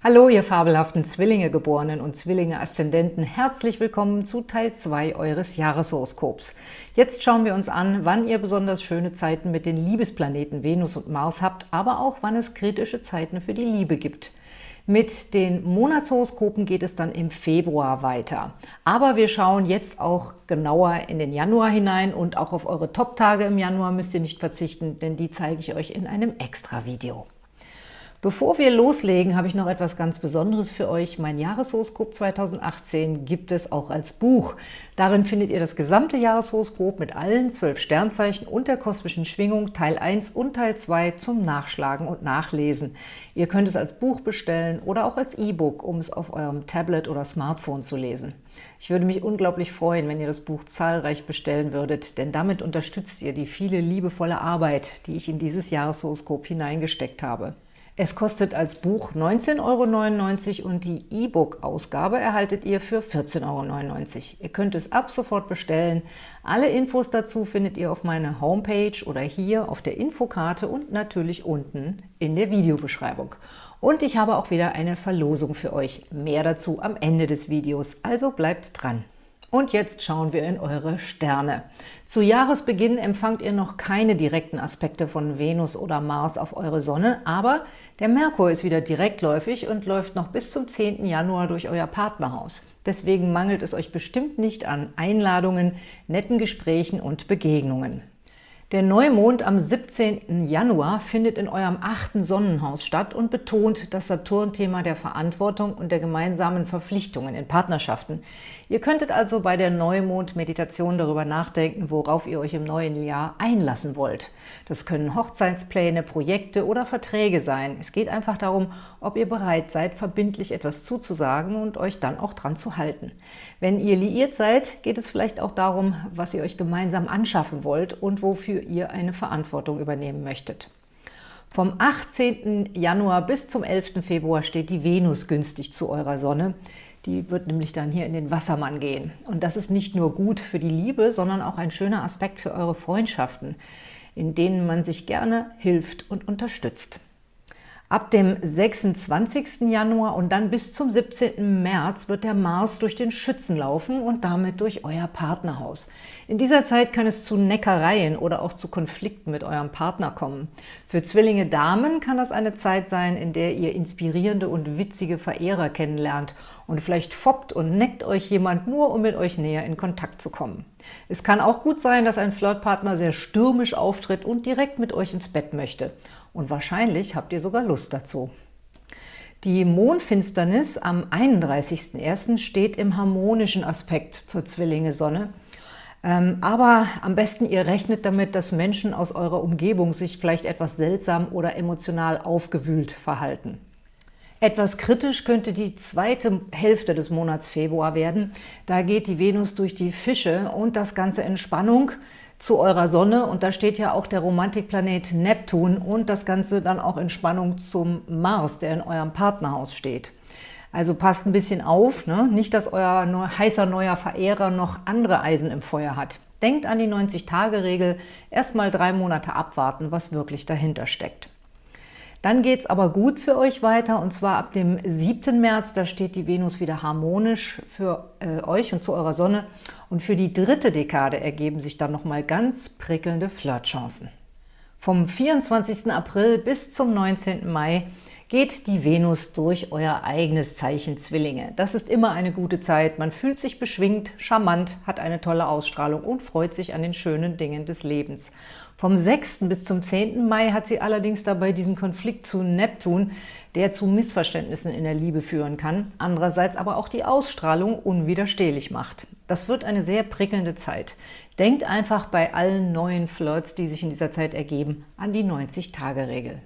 Hallo, ihr fabelhaften Zwillinge-Geborenen und Zwillinge-Aszendenten. Herzlich willkommen zu Teil 2 eures Jahreshoroskops. Jetzt schauen wir uns an, wann ihr besonders schöne Zeiten mit den Liebesplaneten Venus und Mars habt, aber auch wann es kritische Zeiten für die Liebe gibt. Mit den Monatshoroskopen geht es dann im Februar weiter. Aber wir schauen jetzt auch genauer in den Januar hinein und auch auf eure Top-Tage im Januar müsst ihr nicht verzichten, denn die zeige ich euch in einem Extra-Video. Bevor wir loslegen, habe ich noch etwas ganz Besonderes für euch. Mein Jahreshoroskop 2018 gibt es auch als Buch. Darin findet ihr das gesamte Jahreshoroskop mit allen zwölf Sternzeichen und der kosmischen Schwingung Teil 1 und Teil 2 zum Nachschlagen und Nachlesen. Ihr könnt es als Buch bestellen oder auch als E-Book, um es auf eurem Tablet oder Smartphone zu lesen. Ich würde mich unglaublich freuen, wenn ihr das Buch zahlreich bestellen würdet, denn damit unterstützt ihr die viele liebevolle Arbeit, die ich in dieses Jahreshoroskop hineingesteckt habe. Es kostet als Buch 19,99 Euro und die E-Book-Ausgabe erhaltet ihr für 14,99 Euro. Ihr könnt es ab sofort bestellen. Alle Infos dazu findet ihr auf meiner Homepage oder hier auf der Infokarte und natürlich unten in der Videobeschreibung. Und ich habe auch wieder eine Verlosung für euch. Mehr dazu am Ende des Videos, also bleibt dran! Und jetzt schauen wir in eure Sterne. Zu Jahresbeginn empfangt ihr noch keine direkten Aspekte von Venus oder Mars auf eure Sonne, aber der Merkur ist wieder direktläufig und läuft noch bis zum 10. Januar durch euer Partnerhaus. Deswegen mangelt es euch bestimmt nicht an Einladungen, netten Gesprächen und Begegnungen. Der Neumond am 17. Januar findet in eurem achten Sonnenhaus statt und betont das Saturn-Thema der Verantwortung und der gemeinsamen Verpflichtungen in Partnerschaften. Ihr könntet also bei der Neumond-Meditation darüber nachdenken, worauf ihr euch im neuen Jahr einlassen wollt. Das können Hochzeitspläne, Projekte oder Verträge sein. Es geht einfach darum, ob ihr bereit seid, verbindlich etwas zuzusagen und euch dann auch dran zu halten. Wenn ihr liiert seid, geht es vielleicht auch darum, was ihr euch gemeinsam anschaffen wollt und wofür wofür ihr eine Verantwortung übernehmen möchtet. Vom 18. Januar bis zum 11. Februar steht die Venus günstig zu eurer Sonne. Die wird nämlich dann hier in den Wassermann gehen. Und das ist nicht nur gut für die Liebe, sondern auch ein schöner Aspekt für eure Freundschaften, in denen man sich gerne hilft und unterstützt. Ab dem 26. Januar und dann bis zum 17. März wird der Mars durch den Schützen laufen und damit durch euer Partnerhaus. In dieser Zeit kann es zu Neckereien oder auch zu Konflikten mit eurem Partner kommen. Für Zwillinge Damen kann das eine Zeit sein, in der ihr inspirierende und witzige Verehrer kennenlernt und vielleicht foppt und neckt euch jemand nur, um mit euch näher in Kontakt zu kommen. Es kann auch gut sein, dass ein Flirtpartner sehr stürmisch auftritt und direkt mit euch ins Bett möchte. Und wahrscheinlich habt ihr sogar Lust dazu. Die Mondfinsternis am 31.01. steht im harmonischen Aspekt zur Zwillinge-Sonne. Ähm, aber am besten ihr rechnet damit, dass Menschen aus eurer Umgebung sich vielleicht etwas seltsam oder emotional aufgewühlt verhalten. Etwas kritisch könnte die zweite Hälfte des Monats Februar werden. Da geht die Venus durch die Fische und das Ganze in Spannung zu eurer Sonne. Und da steht ja auch der Romantikplanet Neptun und das Ganze dann auch in Spannung zum Mars, der in eurem Partnerhaus steht. Also passt ein bisschen auf, ne? nicht, dass euer heißer neuer Verehrer noch andere Eisen im Feuer hat. Denkt an die 90-Tage-Regel, erst mal drei Monate abwarten, was wirklich dahinter steckt. Dann geht es aber gut für euch weiter und zwar ab dem 7. März, da steht die Venus wieder harmonisch für äh, euch und zu eurer Sonne. Und für die dritte Dekade ergeben sich dann nochmal ganz prickelnde Flirtchancen. Vom 24. April bis zum 19. Mai geht die Venus durch euer eigenes Zeichen Zwillinge. Das ist immer eine gute Zeit. Man fühlt sich beschwingt, charmant, hat eine tolle Ausstrahlung und freut sich an den schönen Dingen des Lebens. Vom 6. bis zum 10. Mai hat sie allerdings dabei diesen Konflikt zu Neptun, der zu Missverständnissen in der Liebe führen kann, andererseits aber auch die Ausstrahlung unwiderstehlich macht. Das wird eine sehr prickelnde Zeit. Denkt einfach bei allen neuen Flirts, die sich in dieser Zeit ergeben, an die 90-Tage-Regel.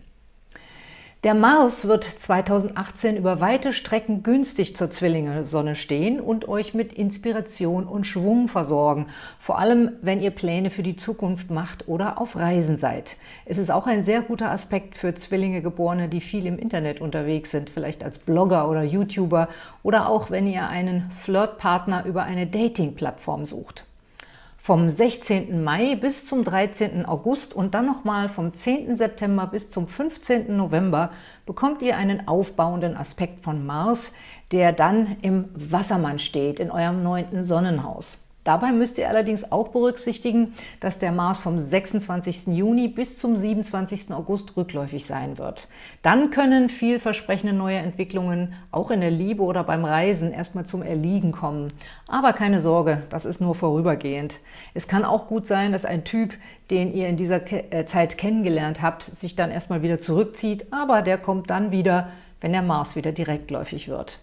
Der Mars wird 2018 über weite Strecken günstig zur Zwillinge-Sonne stehen und euch mit Inspiration und Schwung versorgen, vor allem wenn ihr Pläne für die Zukunft macht oder auf Reisen seid. Es ist auch ein sehr guter Aspekt für Zwillinge-Geborene, die viel im Internet unterwegs sind, vielleicht als Blogger oder YouTuber oder auch wenn ihr einen Flirtpartner über eine Dating-Plattform sucht. Vom 16. Mai bis zum 13. August und dann nochmal vom 10. September bis zum 15. November bekommt ihr einen aufbauenden Aspekt von Mars, der dann im Wassermann steht, in eurem neunten Sonnenhaus. Dabei müsst ihr allerdings auch berücksichtigen, dass der Mars vom 26. Juni bis zum 27. August rückläufig sein wird. Dann können vielversprechende neue Entwicklungen auch in der Liebe oder beim Reisen erstmal zum Erliegen kommen. Aber keine Sorge, das ist nur vorübergehend. Es kann auch gut sein, dass ein Typ, den ihr in dieser äh, Zeit kennengelernt habt, sich dann erstmal wieder zurückzieht, aber der kommt dann wieder, wenn der Mars wieder direktläufig wird.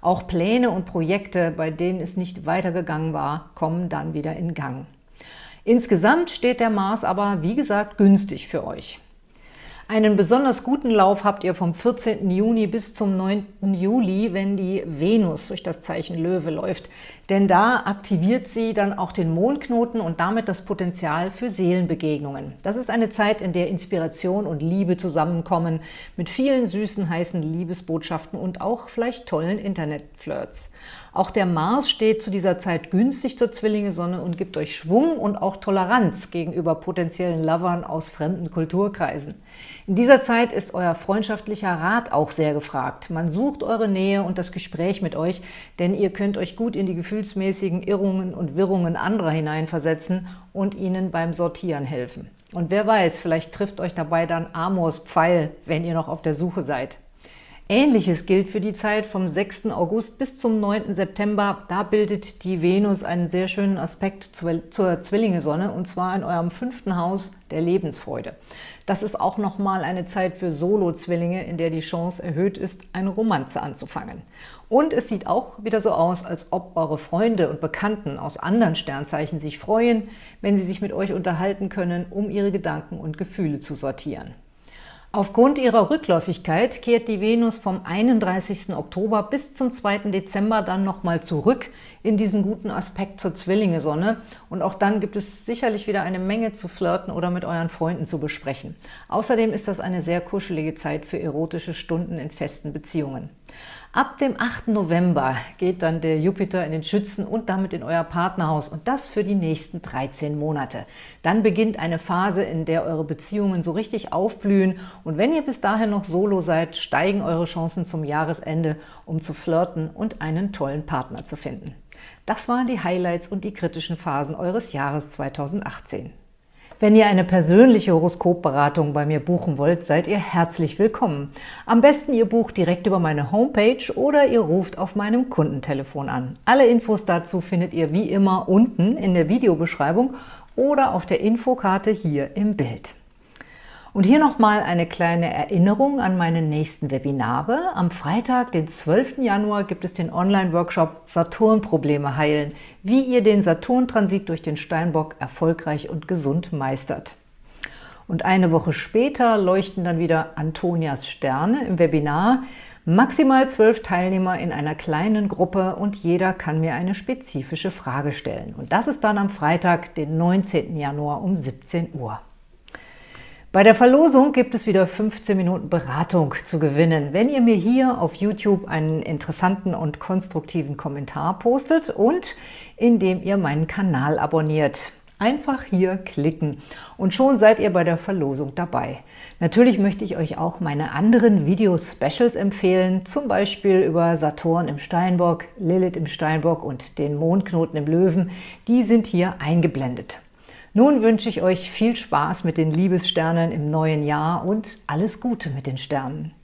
Auch Pläne und Projekte, bei denen es nicht weitergegangen war, kommen dann wieder in Gang. Insgesamt steht der Mars aber, wie gesagt, günstig für euch. Einen besonders guten Lauf habt ihr vom 14. Juni bis zum 9. Juli, wenn die Venus durch das Zeichen Löwe läuft. Denn da aktiviert sie dann auch den Mondknoten und damit das Potenzial für Seelenbegegnungen. Das ist eine Zeit, in der Inspiration und Liebe zusammenkommen, mit vielen süßen, heißen Liebesbotschaften und auch vielleicht tollen Internetflirts. Auch der Mars steht zu dieser Zeit günstig zur Zwillinge-Sonne und gibt euch Schwung und auch Toleranz gegenüber potenziellen Lovern aus fremden Kulturkreisen. In dieser Zeit ist euer freundschaftlicher Rat auch sehr gefragt. Man sucht eure Nähe und das Gespräch mit euch, denn ihr könnt euch gut in die gefühlsmäßigen Irrungen und Wirrungen anderer hineinversetzen und ihnen beim Sortieren helfen. Und wer weiß, vielleicht trifft euch dabei dann Amors Pfeil, wenn ihr noch auf der Suche seid. Ähnliches gilt für die Zeit vom 6. August bis zum 9. September. Da bildet die Venus einen sehr schönen Aspekt zur Zwillinge-Sonne, und zwar in eurem fünften Haus der Lebensfreude. Das ist auch nochmal eine Zeit für Solo-Zwillinge, in der die Chance erhöht ist, eine Romanze anzufangen. Und es sieht auch wieder so aus, als ob eure Freunde und Bekannten aus anderen Sternzeichen sich freuen, wenn sie sich mit euch unterhalten können, um ihre Gedanken und Gefühle zu sortieren. Aufgrund ihrer Rückläufigkeit kehrt die Venus vom 31. Oktober bis zum 2. Dezember dann nochmal zurück in diesen guten Aspekt zur Zwillinge-Sonne. Und auch dann gibt es sicherlich wieder eine Menge zu flirten oder mit euren Freunden zu besprechen. Außerdem ist das eine sehr kuschelige Zeit für erotische Stunden in festen Beziehungen. Ab dem 8. November geht dann der Jupiter in den Schützen und damit in euer Partnerhaus und das für die nächsten 13 Monate. Dann beginnt eine Phase, in der eure Beziehungen so richtig aufblühen und wenn ihr bis dahin noch solo seid, steigen eure Chancen zum Jahresende, um zu flirten und einen tollen Partner zu finden. Das waren die Highlights und die kritischen Phasen eures Jahres 2018. Wenn ihr eine persönliche Horoskopberatung bei mir buchen wollt, seid ihr herzlich willkommen. Am besten ihr bucht direkt über meine Homepage oder ihr ruft auf meinem Kundentelefon an. Alle Infos dazu findet ihr wie immer unten in der Videobeschreibung oder auf der Infokarte hier im Bild. Und hier nochmal eine kleine Erinnerung an meine nächsten Webinare. Am Freitag, den 12. Januar, gibt es den Online-Workshop Saturn-Probleme heilen, wie ihr den Saturn-Transit durch den Steinbock erfolgreich und gesund meistert. Und eine Woche später leuchten dann wieder Antonias Sterne im Webinar. Maximal zwölf Teilnehmer in einer kleinen Gruppe und jeder kann mir eine spezifische Frage stellen. Und das ist dann am Freitag, den 19. Januar um 17 Uhr. Bei der Verlosung gibt es wieder 15 Minuten Beratung zu gewinnen, wenn ihr mir hier auf YouTube einen interessanten und konstruktiven Kommentar postet und indem ihr meinen Kanal abonniert. Einfach hier klicken und schon seid ihr bei der Verlosung dabei. Natürlich möchte ich euch auch meine anderen Video-Specials empfehlen, zum Beispiel über Saturn im Steinbock, Lilith im Steinbock und den Mondknoten im Löwen. Die sind hier eingeblendet. Nun wünsche ich euch viel Spaß mit den Liebessternen im neuen Jahr und alles Gute mit den Sternen.